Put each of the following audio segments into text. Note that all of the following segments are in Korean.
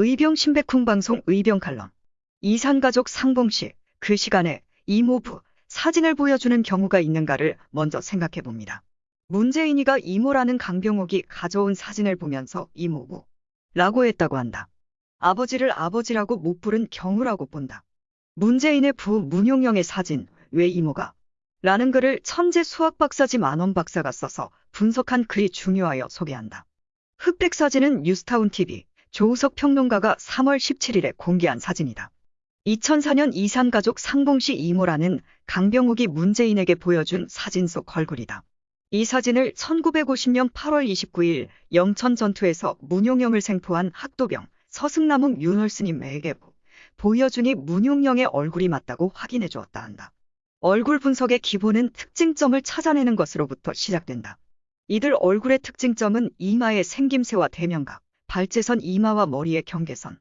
의병 신백쿵 방송 의병 칼럼. 이산가족 상봉시 그 시간에 이모부 사진을 보여주는 경우가 있는가를 먼저 생각해 봅니다. 문재인이가 이모라는 강병옥이 가져온 사진을 보면서 이모부 라고 했다고 한다. 아버지를 아버지라고 못 부른 경우라고 본다. 문재인의 부 문용영의 사진 왜 이모가 라는 글을 천재 수학 박사지 만원 박사가 써서 분석한 글이 중요하여 소개한다. 흑백 사진은 뉴스타운 TV 조우석 평론가가 3월 17일에 공개한 사진이다. 2004년 이산가족 상봉시 이모라는 강병욱이 문재인에게 보여준 사진 속 얼굴이다. 이 사진을 1950년 8월 29일 영천 전투에서 문용영을 생포한 학도병 서승남웅 윤월스님에게 보여주니 문용영의 얼굴이 맞다고 확인해 주었다 한다. 얼굴 분석의 기본은 특징점을 찾아내는 것으로부터 시작된다. 이들 얼굴의 특징점은 이마의 생김새와 대명각, 발제선 이마와 머리의 경계선,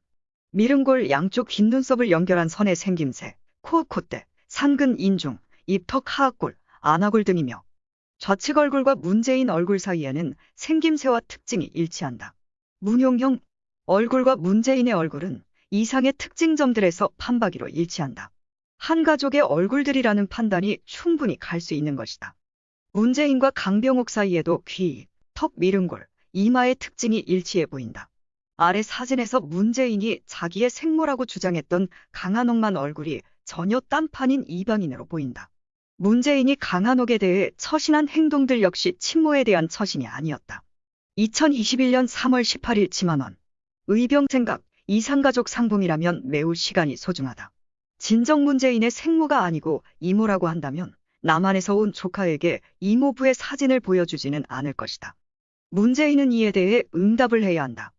미름골 양쪽 긴 눈썹을 연결한 선의 생김새, 코, 콧대, 상근 인중, 입턱 하악골, 안하골 등이며 좌측 얼굴과 문재인 얼굴 사이에는 생김새와 특징이 일치한다. 문용형 얼굴과 문재인의 얼굴은 이상의 특징점들에서 판박이로 일치한다. 한 가족의 얼굴들이라는 판단이 충분히 갈 수 있는 것이다. 문재인과 강병옥 사이에도 귀, 턱 미름골, 이마의 특징이 일치해 보인다. 아래 사진에서 문재인이 자기의 생모라고 주장했던 강한옥만 얼굴이 전혀 딴판인 이방인으로 보인다. 문재인이 강한옥에 대해 처신한 행동들 역시 친모에 대한 처신이 아니었다. 2021년 3월 18일 지만원. 의병 생각, 이상가족 상봉이라면 매우 시간이 소중하다. 진정 문재인의 생모가 아니고 이모라고 한다면 남한에서 온 조카에게 이모부의 사진을 보여주지는 않을 것이다. 문재인은 이에 대해 응답을 해야 한다.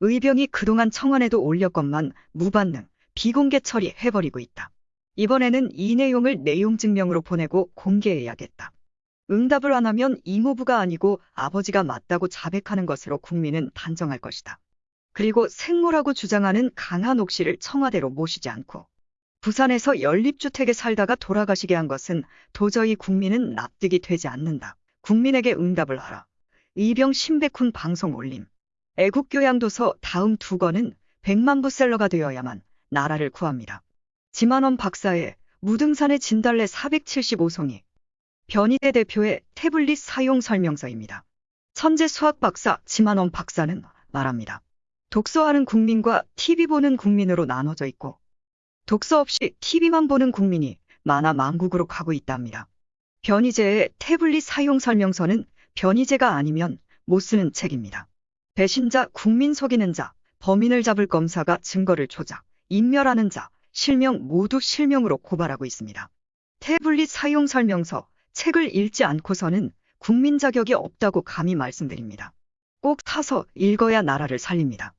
의병이 그동안 청원에도 올렸건만 무반응, 비공개 처리해버리고 있다. 이번에는 이 내용을 내용 증명으로 보내고 공개해야겠다. 응답을 안 하면 이모부가 아니고 아버지가 맞다고 자백하는 것으로 국민은 단정할 것이다. 그리고 생모라고 주장하는 강한옥 씨를 청와대로 모시지 않고 부산에서 연립주택에 살다가 돌아가시게 한 것은 도저히 국민은 납득이 되지 않는다. 국민에게 응답을 하라. 이병 신백훈 방송 올림. 애국교양도서 다음 두 권은 100만 부셀러가 되어야만 나라를 구합니다. 지만원 박사의 무등산의 진달래 475송이. 변희대 대표의 태블릿 사용 설명서입니다. 천재 수학 박사 지만원 박사는 말합니다. 독서하는 국민과 TV 보는 국민으로 나눠져 있고 독서 없이 TV만 보는 국민이 만화 망국으로 가고 있답니다. 변희재의 태블릿 사용 설명서는 변희재가 아니면 못 쓰는 책입니다. 배신자, 국민 속이는 자, 범인을 잡을 검사가 증거를 조작, 인멸하는 자, 실명 모두 실명으로 고발하고 있습니다. 태블릿 사용 설명서, 책을 읽지 않고서는 국민 자격이 없다고 감히 말씀드립니다. 꼭 사서 읽어야 나라를 살립니다.